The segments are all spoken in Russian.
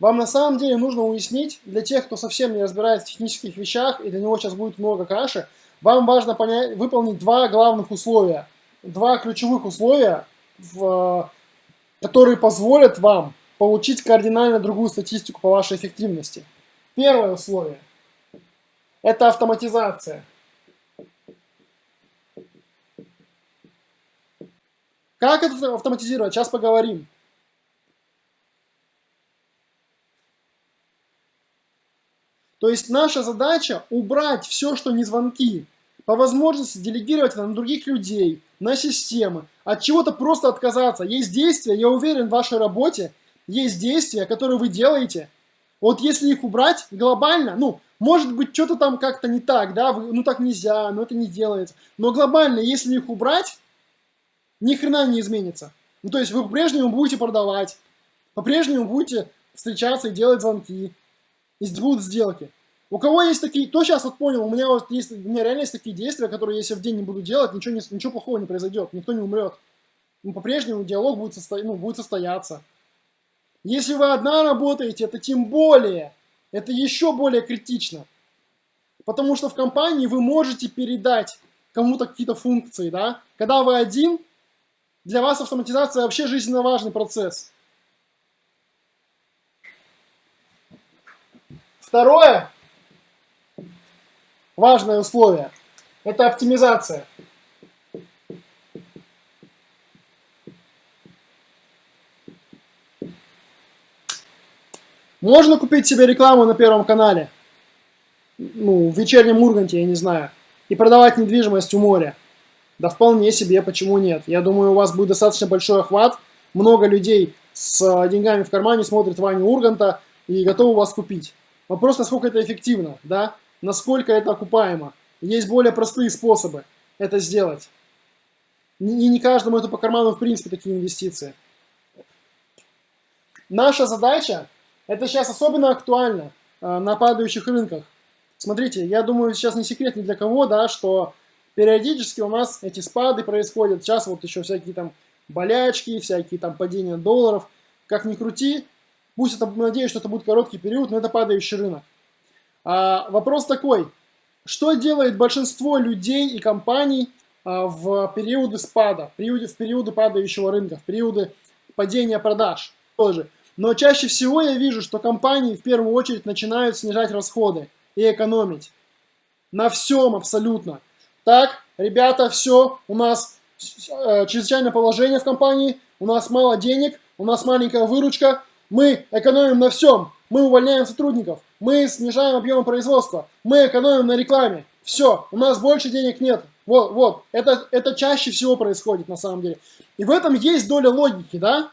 Вам на самом деле нужно уяснить, для тех, кто совсем не разбирается в технических вещах, и для него сейчас будет много каши, вам важно понять, выполнить два главных условия. Два ключевых условия, в, которые позволят вам получить кардинально другую статистику по вашей эффективности. Первое условие – это автоматизация. Как это автоматизировать? Сейчас поговорим. То есть наша задача убрать все, что не звонки, по возможности делегировать это на других людей, на системы, от чего-то просто отказаться. Есть действия, я уверен, в вашей работе есть действия, которые вы делаете. Вот если их убрать глобально, ну, может быть, что-то там как-то не так, да, вы, ну так нельзя, но это не делается. Но глобально, если их убрать, ни хрена не изменится. Ну, то есть вы по-прежнему будете продавать, по-прежнему будете встречаться и делать звонки, и будут сделки. У кого есть такие, кто сейчас вот понял, у меня вот есть, у меня реально есть такие действия, которые если в день не буду делать, ничего, не, ничего плохого не произойдет, никто не умрет. Ну, по-прежнему диалог будет, состо, ну, будет состояться. Если вы одна работаете, это тем более, это еще более критично. Потому что в компании вы можете передать кому-то какие-то функции, да. Когда вы один, для вас автоматизация вообще жизненно важный процесс. Второе, важное условие, это оптимизация. Можно купить себе рекламу на Первом канале, ну, в вечернем Урганте, я не знаю, и продавать недвижимость у моря. Да вполне себе, почему нет? Я думаю, у вас будет достаточно большой охват, много людей с деньгами в кармане смотрят Ваню Урганта и готовы вас купить. Вопрос, насколько это эффективно, да? Насколько это окупаемо. Есть более простые способы это сделать. И не каждому это по карману, в принципе, такие инвестиции. Наша задача, это сейчас особенно актуально э, на падающих рынках. Смотрите, я думаю, сейчас не секрет ни для кого, да, что периодически у нас эти спады происходят. Сейчас вот еще всякие там болячки, всякие там падения долларов. Как ни крути, Пусть это, надеюсь, что это будет короткий период, но это падающий рынок. А, вопрос такой. Что делает большинство людей и компаний а, в периоды спада, в периоды, в периоды падающего рынка, в периоды падения продаж тоже? Но чаще всего я вижу, что компании в первую очередь начинают снижать расходы и экономить. На всем абсолютно. Так, ребята, все, у нас э, чрезвычайное положение в компании, у нас мало денег, у нас маленькая выручка, мы экономим на всем. Мы увольняем сотрудников. Мы снижаем объем производства. Мы экономим на рекламе. Все, у нас больше денег нет. Вот, вот. Это, это чаще всего происходит на самом деле. И в этом есть доля логики, да?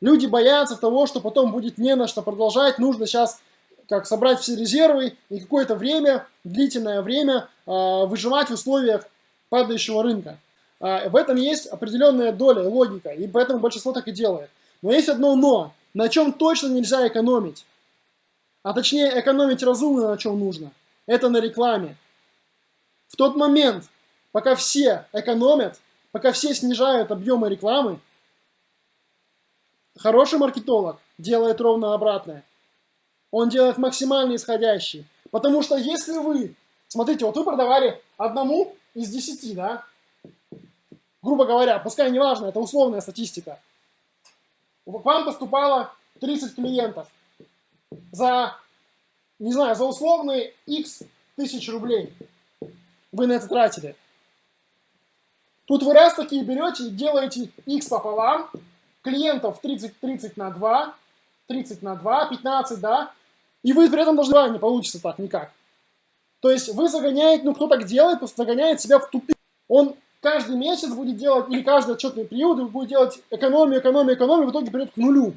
Люди боятся того, что потом будет не на что продолжать. Нужно сейчас как собрать все резервы и какое-то время, длительное время э, выживать в условиях падающего рынка. Э, в этом есть определенная доля, логика, и поэтому большинство так и делает. Но есть одно но на чем точно нельзя экономить. А точнее, экономить разумно на чем нужно. Это на рекламе. В тот момент, пока все экономят, пока все снижают объемы рекламы, хороший маркетолог делает ровно обратное. Он делает максимально исходящий. Потому что если вы, смотрите, вот вы продавали одному из десяти, да, грубо говоря, пускай неважно, это условная статистика, к вам поступало 30 клиентов за, не знаю, за условные x тысяч рублей вы на это тратили. Тут вы раз такие берете и делаете x пополам, клиентов 30, 30 на 2, 30 на 2, 15, да, и вы при этом должны, не получится так никак. То есть вы загоняете, ну кто так делает, просто загоняет себя в тупик. Он каждый месяц будет делать, или каждый отчетный период будет делать экономию, экономию, экономию, в итоге придет к нулю.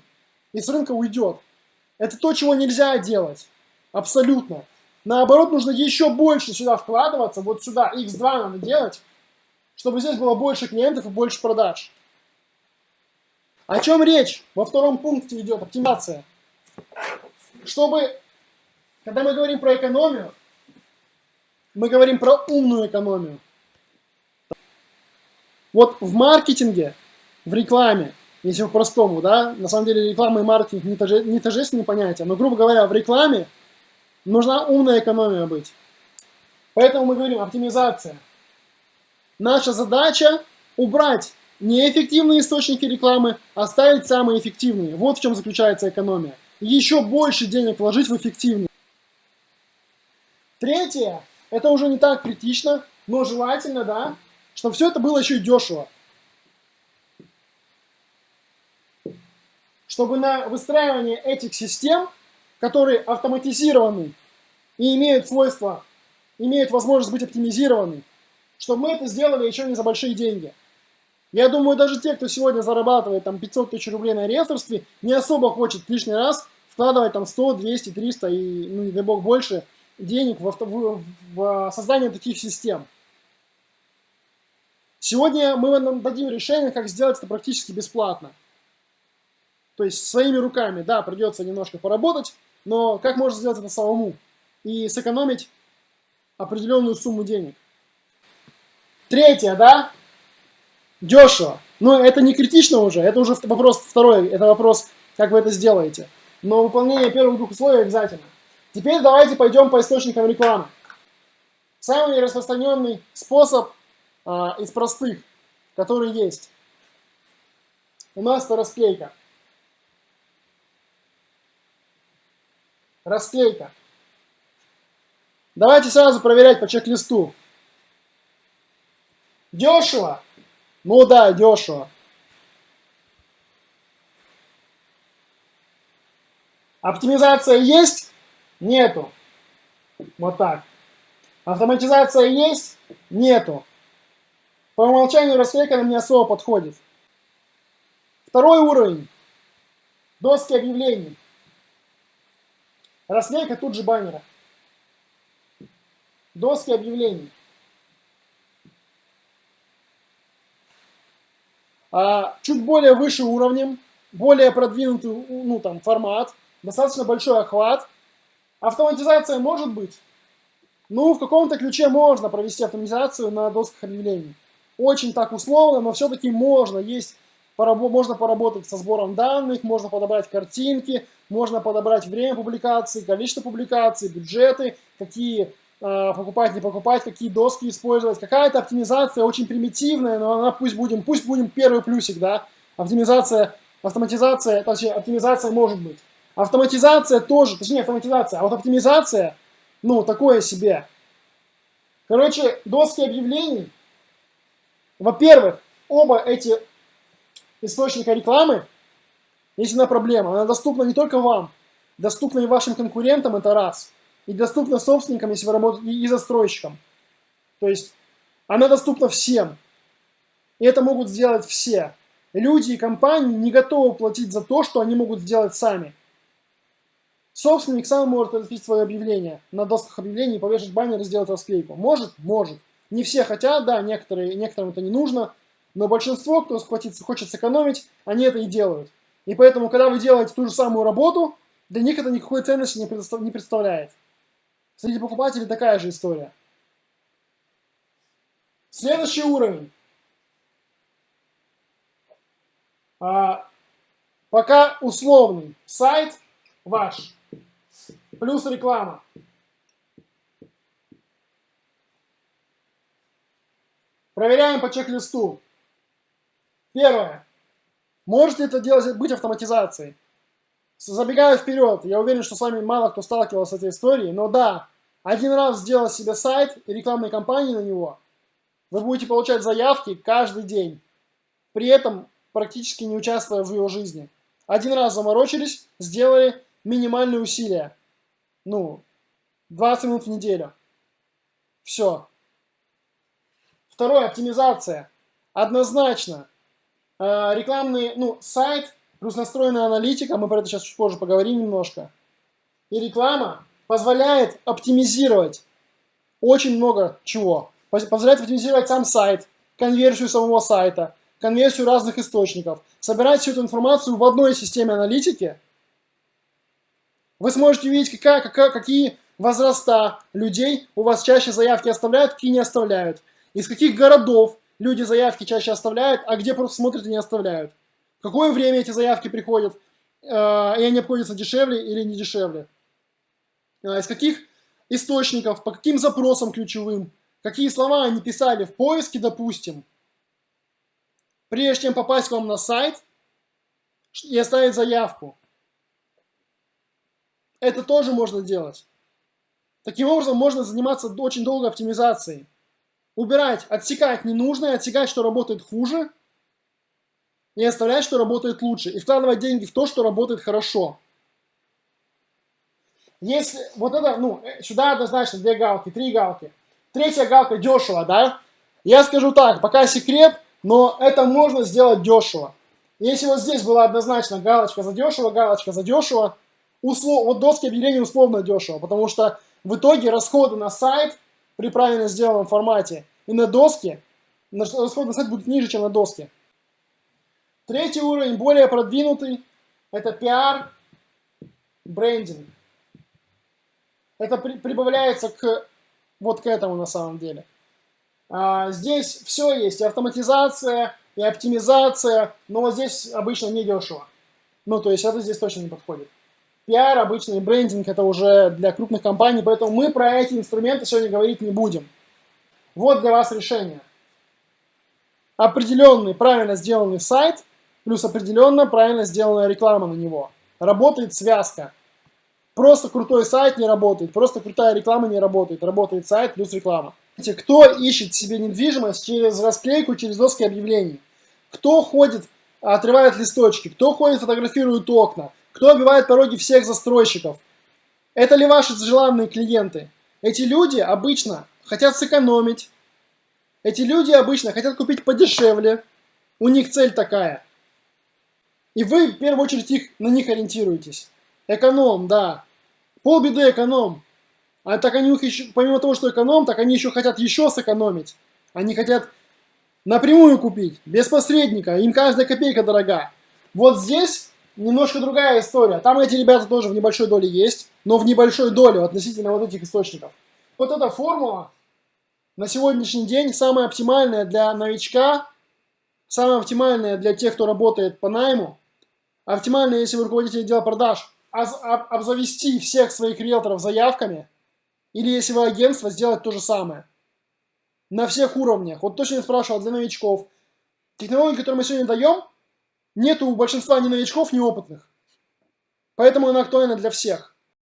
И с рынка уйдет. Это то, чего нельзя делать. Абсолютно. Наоборот, нужно еще больше сюда вкладываться, вот сюда, x2 надо делать, чтобы здесь было больше клиентов и больше продаж. О чем речь? Во втором пункте идет оптимизация. Чтобы, когда мы говорим про экономию, мы говорим про умную экономию. Вот в маркетинге, в рекламе если по-простому, да, на самом деле реклама и маркетинг не, тоже, не тождественные понятия, но, грубо говоря, в рекламе нужна умная экономия быть. Поэтому мы говорим оптимизация. Наша задача убрать неэффективные источники рекламы, оставить самые эффективные. Вот в чем заключается экономия. Еще больше денег вложить в эффективные. Третье, это уже не так критично, но желательно, да, чтобы все это было еще и дешево. Чтобы на выстраивание этих систем, которые автоматизированы и имеют свойства, имеют возможность быть оптимизированы, чтобы мы это сделали еще не за большие деньги. Я думаю, даже те, кто сегодня зарабатывает там 500 тысяч рублей на риэлторстве, не особо хочет лишний раз вкладывать там 100, 200, 300 и, ну, не дай бог, больше денег в, в, в создание таких систем. Сегодня мы вам дадим решение, как сделать это практически бесплатно. То есть своими руками, да, придется немножко поработать, но как можно сделать это самому и сэкономить определенную сумму денег. Третье, да, дешево. Но это не критично уже, это уже вопрос второй, это вопрос, как вы это сделаете. Но выполнение первых двух условий обязательно. Теперь давайте пойдем по источникам рекламы. Самый распространенный способ из простых, который есть. У нас это расклейка. Расклейка. Давайте сразу проверять по чек-листу. Дешево? Ну да, дешево. Оптимизация есть? Нету. Вот так. Автоматизация есть? Нету. По умолчанию расклейка нам не особо подходит. Второй уровень. Доски объявлений. Расклейка тут же баннера. Доски объявлений. А чуть более выше уровнем, более продвинутый ну, там, формат, достаточно большой охват. Автоматизация может быть? Ну, в каком-то ключе можно провести автоматизацию на досках объявлений. Очень так условно, но все-таки можно. Есть, можно поработать со сбором данных, можно подобрать картинки, можно подобрать время публикации, количество публикаций, бюджеты, какие Э, покупать, не покупать, какие доски использовать. Какая-то оптимизация очень примитивная, но она пусть будем, пусть будем первый плюсик, да. Оптимизация, автоматизация, точнее, оптимизация может быть. Автоматизация тоже, точнее, автоматизация, а вот оптимизация, ну, такое себе. Короче, доски объявлений, во-первых, оба эти источника рекламы, есть одна проблема, она доступна не только вам, доступна и вашим конкурентам, это раз – и доступна собственникам, если вы работаете, и застройщикам. То есть она доступна всем. И это могут сделать все. Люди и компании не готовы платить за то, что они могут сделать сами. Собственник сам может разместить свое объявление на досках объявлений, повешать баннер и сделать расклейку. Может? Может. Не все хотят, да, некоторые, некоторым это не нужно, но большинство, кто хочет, хочет сэкономить, они это и делают. И поэтому, когда вы делаете ту же самую работу, для них это никакой ценности не представляет. Среди покупателей такая же история. Следующий уровень. А, пока условный сайт ваш плюс реклама. Проверяем по чек-листу. Первое. Может ли это делать, быть автоматизацией? Забегая вперед, я уверен, что с вами мало кто сталкивался с этой историей, но да, один раз сделать себе сайт и рекламной кампании на него, вы будете получать заявки каждый день, при этом практически не участвуя в его жизни. Один раз заморочились, сделали минимальные усилия. Ну, 20 минут в неделю. Все. Второе, оптимизация. Однозначно. Э, рекламный, ну, сайт Плюс настроенная аналитика, мы про это сейчас чуть позже поговорим немножко. И реклама позволяет оптимизировать очень много чего. Позволяет оптимизировать сам сайт, конверсию самого сайта, конверсию разных источников. Собирать всю эту информацию в одной системе аналитики. Вы сможете увидеть, какая, какая, какие возраста людей у вас чаще заявки оставляют, какие не оставляют. Из каких городов люди заявки чаще оставляют, а где просто смотрят и не оставляют. в какое время эти заявки приходят, э, и они обходятся дешевле или не дешевле, э, из каких источников, по каким запросам ключевым, какие слова они писали в поиске, допустим, прежде чем попасть к вам на сайт и оставить заявку. Это тоже можно делать. Таким образом, можно заниматься очень долго оптимизацией. Убирать, отсекать ненужное, отсекать, что работает хуже, и оставлять, что работает лучше. И вкладывать деньги в то, что работает хорошо. Если вот это, ну, э, сюда однозначно две галки, три галки. Третья галка дешево, да? Я скажу так, пока секрет, но это можно сделать дешево. Если вот здесь была однозначно галочка за дешево, галочка за дешево, услов, вот доски объявлений условно дешево, потому что в итоге расходы на сайт при правильно сделанном формате и на доске, расходы на сайт будут ниже, чем на доске. Третий уровень, более продвинутый, это пиар, брендинг. Это при, прибавляется к вот к этому на самом деле. А, здесь все есть, и автоматизация, и оптимизация, но здесь обычно не дешево. Ну, то есть это здесь точно не подходит. Пиар, обычный брендинг, это уже для крупных компаний, поэтому мы про эти инструменты сегодня говорить не будем. Вот для вас решение. Определенный, правильно сделанный сайт, плюс определенно правильно сделанная реклама на него. Работает связка. Просто крутой сайт не работает, просто крутая реклама не работает. Работает сайт плюс реклама. Кто ищет себе недвижимость через расклейку, через доски объявлений? Кто ходит, отрывает листочки? Кто ходит, фотографирует окна? Кто обивает пороги всех застройщиков? Это ли ваши желанные клиенты? Эти люди обычно хотят сэкономить. Эти люди обычно хотят купить подешевле. У них цель такая. И вы в первую очередь их, на них ориентируетесь. Эконом, да. Полбеды эконом. А так они еще, помимо того, что эконом, так они еще хотят еще сэкономить. Они хотят напрямую купить, без посредника, им каждая копейка дорога. Вот здесь немножко другая история. Там эти ребята тоже в небольшой доле есть, но в небольшой доле относительно вот этих источников. Вот эта формула на сегодняшний день самая оптимальная для новичка, самая оптимальная для тех, кто работает по найму, оптимальная, если вы руководитель отдела продаж – обзавести всех своих риэлторов заявками, или если вы агентство, сделать то же самое. На всех уровнях. Вот точно спрашивал для новичков. Технологии, которые мы сегодня даем, нету у большинства ни новичков, ни опытных. Поэтому она актуальна для всех.